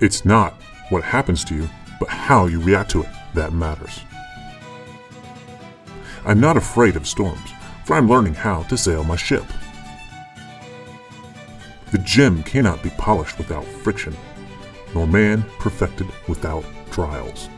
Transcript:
It's not what happens to you, but how you react to it that matters. I'm not afraid of storms, for I'm learning how to sail my ship. The gem cannot be polished without friction, nor man perfected without trials.